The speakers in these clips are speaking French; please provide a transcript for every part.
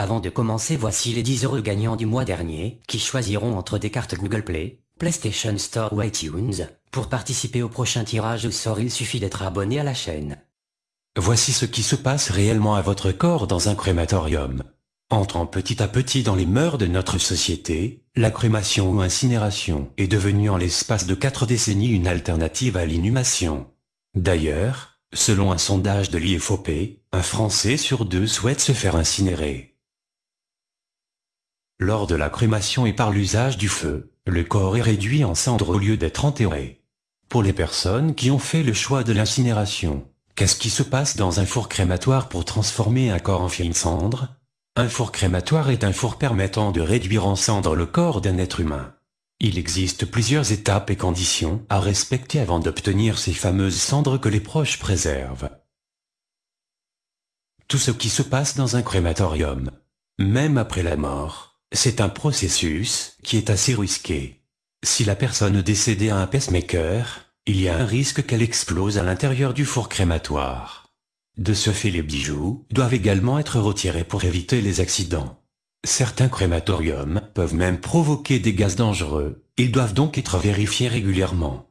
Avant de commencer voici les 10 heureux gagnants du mois dernier, qui choisiront entre des cartes Google Play, PlayStation Store ou iTunes. Pour participer au prochain tirage au sort il suffit d'être abonné à la chaîne. Voici ce qui se passe réellement à votre corps dans un crématorium. Entrant petit à petit dans les mœurs de notre société, la crémation ou incinération est devenue en l'espace de quatre décennies une alternative à l'inhumation. D'ailleurs, selon un sondage de l'IFOP, un Français sur deux souhaite se faire incinérer. Lors de la crémation et par l'usage du feu, le corps est réduit en cendres au lieu d'être enterré. Pour les personnes qui ont fait le choix de l'incinération, qu'est-ce qui se passe dans un four crématoire pour transformer un corps en fine cendre? Un four crématoire est un four permettant de réduire en cendres le corps d'un être humain. Il existe plusieurs étapes et conditions à respecter avant d'obtenir ces fameuses cendres que les proches préservent. Tout ce qui se passe dans un crématorium, même après la mort, c'est un processus qui est assez risqué. Si la personne décédée a un pacemaker, il y a un risque qu'elle explose à l'intérieur du four crématoire. De ce fait les bijoux doivent également être retirés pour éviter les accidents. Certains crématoriums peuvent même provoquer des gaz dangereux, ils doivent donc être vérifiés régulièrement.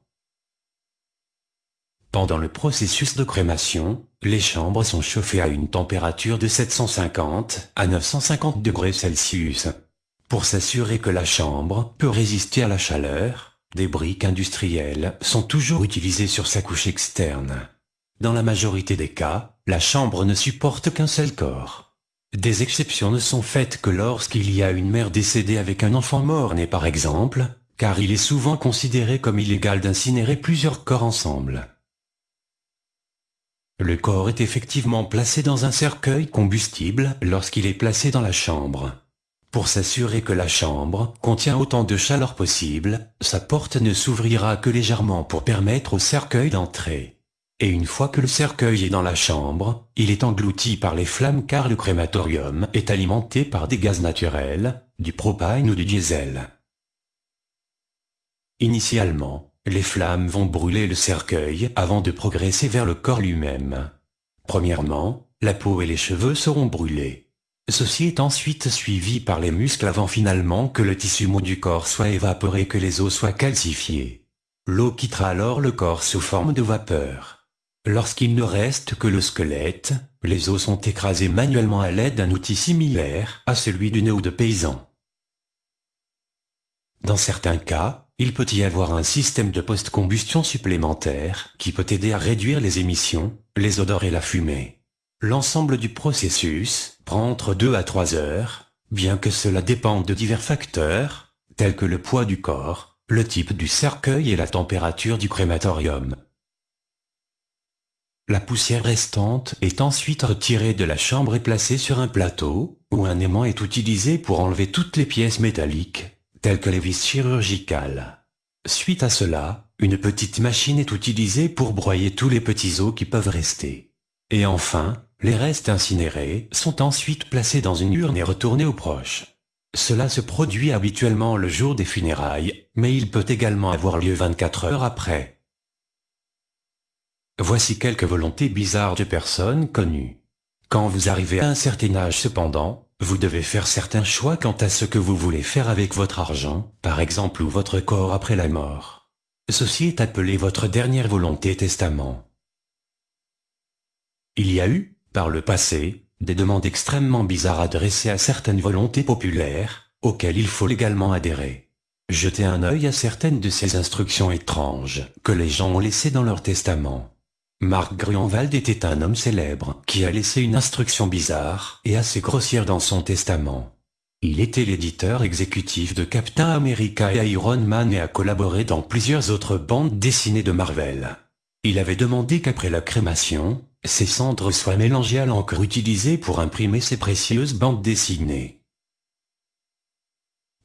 Pendant le processus de crémation, les chambres sont chauffées à une température de 750 à 950 degrés Celsius. Pour s'assurer que la chambre peut résister à la chaleur, des briques industrielles sont toujours utilisées sur sa couche externe. Dans la majorité des cas, la chambre ne supporte qu'un seul corps. Des exceptions ne sont faites que lorsqu'il y a une mère décédée avec un enfant mort-né par exemple, car il est souvent considéré comme illégal d'incinérer plusieurs corps ensemble. Le corps est effectivement placé dans un cercueil combustible lorsqu'il est placé dans la chambre. Pour s'assurer que la chambre contient autant de chaleur possible, sa porte ne s'ouvrira que légèrement pour permettre au cercueil d'entrer. Et une fois que le cercueil est dans la chambre, il est englouti par les flammes car le crématorium est alimenté par des gaz naturels, du propane ou du diesel. Initialement, les flammes vont brûler le cercueil avant de progresser vers le corps lui-même. Premièrement, la peau et les cheveux seront brûlés. Ceci est ensuite suivi par les muscles avant finalement que le tissu mou du corps soit évaporé et que les os soient calcifiés. L'eau quittera alors le corps sous forme de vapeur. Lorsqu'il ne reste que le squelette, les os sont écrasés manuellement à l'aide d'un outil similaire à celui d'une eau de paysan. Dans certains cas, il peut y avoir un système de post-combustion supplémentaire qui peut aider à réduire les émissions, les odeurs et la fumée. L'ensemble du processus prend entre 2 à 3 heures, bien que cela dépende de divers facteurs, tels que le poids du corps, le type du cercueil et la température du crématorium. La poussière restante est ensuite retirée de la chambre et placée sur un plateau, où un aimant est utilisé pour enlever toutes les pièces métalliques, telles que les vis chirurgicales. Suite à cela, une petite machine est utilisée pour broyer tous les petits os qui peuvent rester. Et enfin, les restes incinérés sont ensuite placés dans une urne et retournés aux proches. Cela se produit habituellement le jour des funérailles, mais il peut également avoir lieu 24 heures après. Voici quelques volontés bizarres de personnes connues. Quand vous arrivez à un certain âge cependant, vous devez faire certains choix quant à ce que vous voulez faire avec votre argent, par exemple ou votre corps après la mort. Ceci est appelé votre dernière volonté testament. Il y a eu, par le passé, des demandes extrêmement bizarres adressées à certaines volontés populaires, auxquelles il faut légalement adhérer. Jetez un œil à certaines de ces instructions étranges que les gens ont laissées dans leur testament. Marc Gruenwald était un homme célèbre qui a laissé une instruction bizarre et assez grossière dans son testament. Il était l'éditeur exécutif de Captain America et Iron Man et a collaboré dans plusieurs autres bandes dessinées de Marvel. Il avait demandé qu'après la crémation, ses cendres soient mélangées à l'encre utilisée pour imprimer ses précieuses bandes dessinées.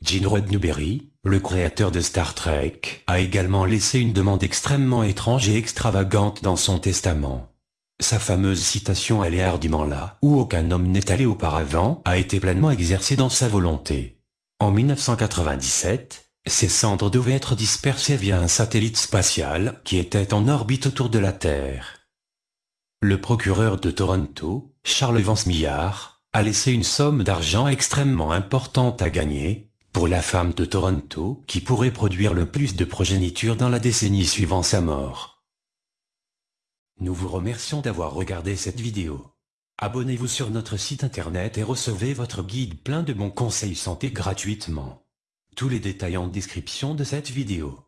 Gene Roddenberry, le créateur de Star Trek, a également laissé une demande extrêmement étrange et extravagante dans son testament. Sa fameuse citation allait hardiment là où aucun homme n'est allé auparavant a été pleinement exercée dans sa volonté. En 1997, ses cendres devaient être dispersées via un satellite spatial qui était en orbite autour de la Terre. Le procureur de Toronto, Charles Vance Millard, a laissé une somme d'argent extrêmement importante à gagner, pour la femme de Toronto qui pourrait produire le plus de progéniture dans la décennie suivant sa mort. Nous vous remercions d'avoir regardé cette vidéo. Abonnez-vous sur notre site internet et recevez votre guide plein de bons conseils santé gratuitement. Tous les détails en description de cette vidéo.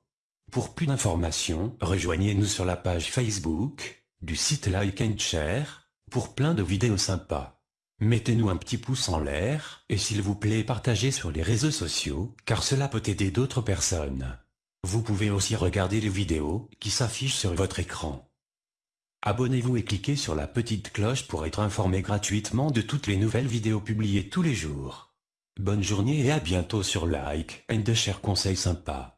Pour plus d'informations, rejoignez-nous sur la page Facebook, du site Like and Share, pour plein de vidéos sympas. Mettez-nous un petit pouce en l'air, et s'il vous plaît partagez sur les réseaux sociaux, car cela peut aider d'autres personnes. Vous pouvez aussi regarder les vidéos qui s'affichent sur votre écran. Abonnez-vous et cliquez sur la petite cloche pour être informé gratuitement de toutes les nouvelles vidéos publiées tous les jours. Bonne journée et à bientôt sur Like and Share Conseils sympas.